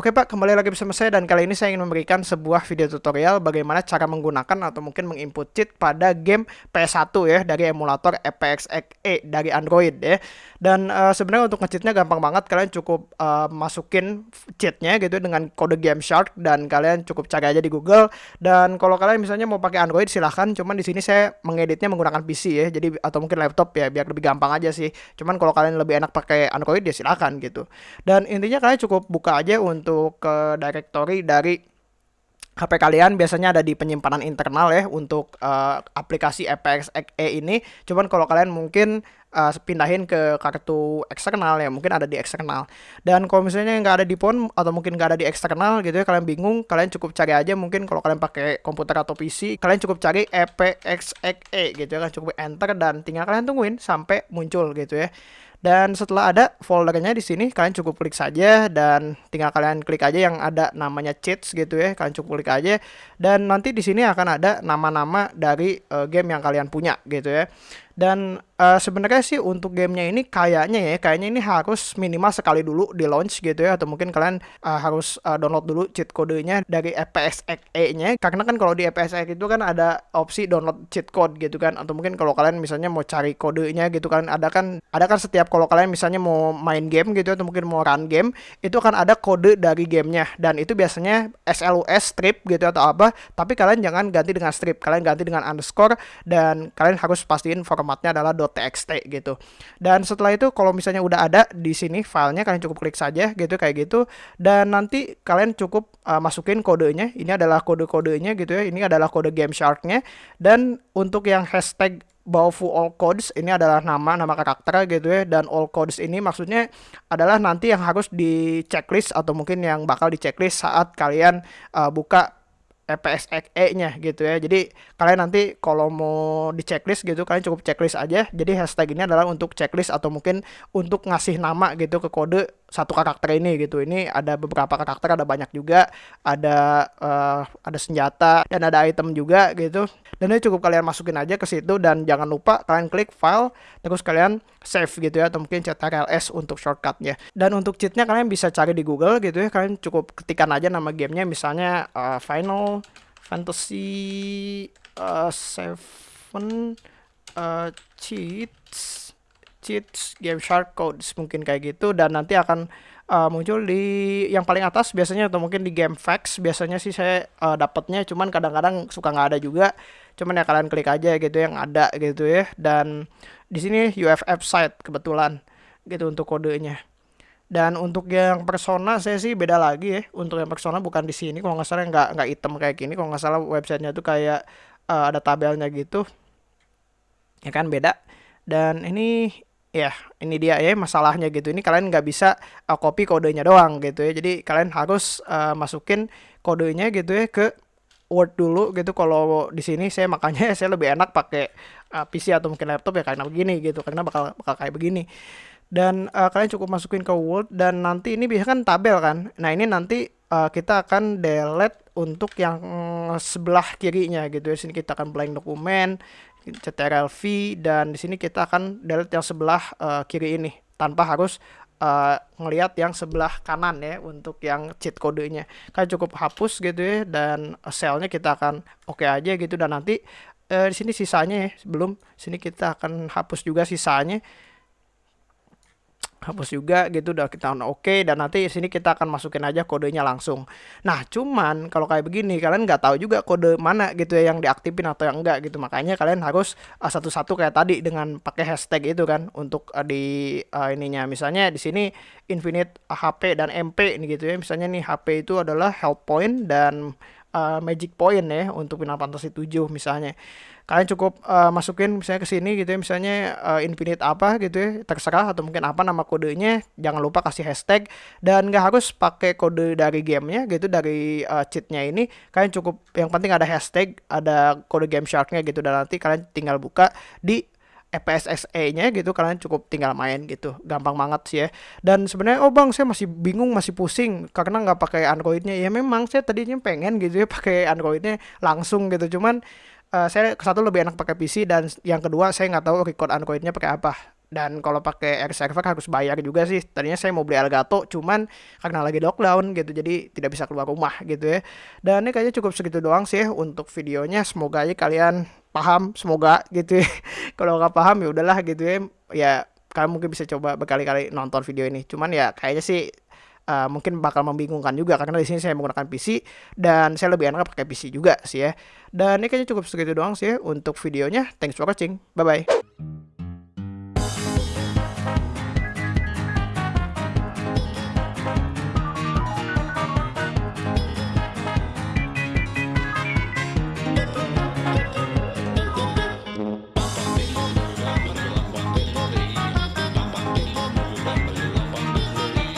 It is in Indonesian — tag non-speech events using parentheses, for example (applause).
Oke Pak, kembali lagi bersama saya dan kali ini saya ingin memberikan sebuah video tutorial bagaimana cara menggunakan atau mungkin menginput cheat pada game PS1 ya dari emulator EPXXE dari Android ya. Dan uh, sebenarnya untuk ngecheatnya gampang banget, kalian cukup uh, masukin cheatnya gitu dengan kode Game Shark dan kalian cukup cari aja di Google. Dan kalau kalian misalnya mau pakai Android silahkan, cuman di sini saya mengeditnya menggunakan PC ya, jadi atau mungkin laptop ya biar lebih gampang aja sih. Cuman kalau kalian lebih enak pakai Android ya silahkan gitu. Dan intinya kalian cukup buka aja untuk untuk ke directory dari HP kalian biasanya ada di penyimpanan internal ya untuk uh, aplikasi EPXXE ini. Cuman kalau kalian mungkin uh, pindahin ke kartu eksternal ya mungkin ada di eksternal. Dan kalau misalnya nggak ada di phone atau mungkin nggak ada di eksternal gitu ya kalian bingung, kalian cukup cari aja mungkin kalau kalian pakai komputer atau PC, kalian cukup cari EPXXE gitu ya kan cukup enter dan tinggal kalian tungguin sampai muncul gitu ya. Dan setelah ada foldernya di sini, kalian cukup klik saja dan tinggal kalian klik aja yang ada namanya cheats gitu ya. Kalian cukup klik aja dan nanti di sini akan ada nama-nama dari uh, game yang kalian punya gitu ya. Dan uh, sebenarnya sih untuk gamenya ini kayaknya ya, kayaknya ini harus minimal sekali dulu di launch gitu ya, atau mungkin kalian uh, harus uh, download dulu cheat kodenya dari EPSXE-nya. Karena kan kalau di EPSX itu kan ada opsi download cheat code gitu kan, atau mungkin kalau kalian misalnya mau cari kodenya gitu kan, ada kan ada kan setiap kalau kalian misalnya mau main game gitu atau mungkin mau run game, itu kan ada kode dari gamenya. Dan itu biasanya SLUS strip gitu atau apa, tapi kalian jangan ganti dengan strip, kalian ganti dengan underscore. Dan kalian harus pastiin format formatnya adalah .txt gitu. Dan setelah itu kalau misalnya udah ada di sini filenya kalian cukup klik saja gitu kayak gitu dan nanti kalian cukup uh, masukin kodenya. Ini adalah kode-kodenya gitu ya. Ini adalah kode Game Shark-nya dan untuk yang hashtag Bawfu all codes ini adalah nama nama karakter gitu ya dan all codes ini maksudnya adalah nanti yang harus di checklist atau mungkin yang bakal di checklist saat kalian uh, buka EPSXE-nya gitu ya. Jadi kalian nanti kalau mau di checklist gitu kalian cukup checklist aja. Jadi hashtag ini adalah untuk checklist atau mungkin untuk ngasih nama gitu ke kode satu karakter ini gitu. Ini ada beberapa karakter, ada banyak juga, ada uh, ada senjata dan ada item juga gitu. Dan ini cukup kalian masukin aja ke situ dan jangan lupa kalian klik file terus kalian save gitu ya atau mungkin ctrls untuk shortcutnya. Dan untuk cheatnya kalian bisa cari di Google gitu ya. Kalian cukup ketikan aja nama gamenya misalnya uh, Final fantasy uh, seven uh, cheats cheats game shark codes mungkin kayak gitu dan nanti akan uh, muncul di yang paling atas biasanya atau mungkin di game facts biasanya sih saya uh, dapatnya cuman kadang-kadang suka nggak ada juga cuman ya kalian klik aja gitu yang ada gitu ya dan di sini UFF site kebetulan gitu untuk kodenya dan untuk yang persona saya sih beda lagi ya. Untuk yang persona bukan di sini kalau nggak salah nggak nggak item kayak gini. Kalau nggak salah websitenya tuh kayak uh, ada tabelnya gitu. Ya kan beda. Dan ini ya ini dia ya masalahnya gitu. Ini kalian nggak bisa uh, copy kodenya doang gitu ya. Jadi kalian harus uh, masukin kodenya gitu ya ke Word dulu gitu. Kalau di sini saya (laughs) makanya saya lebih enak pakai uh, PC atau mungkin laptop ya karena begini gitu. Karena bakal bakal kayak begini dan uh, kalian cukup masukin ke Word dan nanti ini biasanya kan tabel kan nah ini nanti uh, kita akan delete untuk yang sebelah kirinya gitu ya. Sini kita akan blank dokumen ctrl v dan di sini kita akan delete yang sebelah uh, kiri ini tanpa harus uh, ngelihat yang sebelah kanan ya untuk yang cheat kodenya kan cukup hapus gitu ya dan selnya kita akan oke okay aja gitu. Dan nanti uh, di sini sisanya ya sebelum sini kita akan hapus juga sisanya hapus juga gitu udah kita oke okay, dan nanti sini kita akan masukin aja kodenya langsung. Nah cuman kalau kayak begini kalian nggak tahu juga kode mana gitu ya yang diaktifin atau yang enggak gitu. Makanya kalian harus uh, satu-satu kayak tadi dengan pakai hashtag itu kan untuk uh, di uh, ininya. Misalnya di sini infinite HP dan MP ini gitu ya. Misalnya nih HP itu adalah health point dan uh, magic point ya untuk Final Fantasy 7 misalnya kalian cukup uh, masukin misalnya ke sini gitu ya misalnya uh, infinite apa gitu ya terserah atau mungkin apa nama kodenya jangan lupa kasih hashtag. Dan nggak harus pakai kode dari gamenya gitu dari uh, cheatnya ini kalian cukup yang penting ada hashtag ada kode game sharknya gitu dan nanti kalian tinggal buka di EPSXE-nya gitu kalian cukup tinggal main gitu. Gampang banget sih ya. Dan sebenarnya oh bang saya masih bingung masih pusing karena nggak pakai Androidnya. Ya memang saya tadinya pengen gitu ya (laughs) pakai Androidnya langsung gitu. Cuman uh, saya satu lebih enak pakai PC dan yang kedua saya nggak tahu record Androidnya pakai apa. Dan kalau pakai air server harus bayar juga sih. Tadinya saya mau beli Elgato cuman karena lagi lockdown gitu jadi tidak bisa keluar rumah gitu ya. Dan ini kayaknya cukup segitu doang sih untuk videonya. Semoga aja kalian paham semoga gitu ya. (laughs) Kalau nggak paham ya udahlah gitu ya. Ya kalian mungkin bisa coba berkali-kali nonton video ini. Cuman ya kayaknya sih uh, mungkin bakal membingungkan juga karena di sini saya menggunakan PC dan saya lebih enak pakai PC juga sih ya. Dan ini kayaknya cukup segitu doang sih ya untuk videonya. Thanks for watching. Bye bye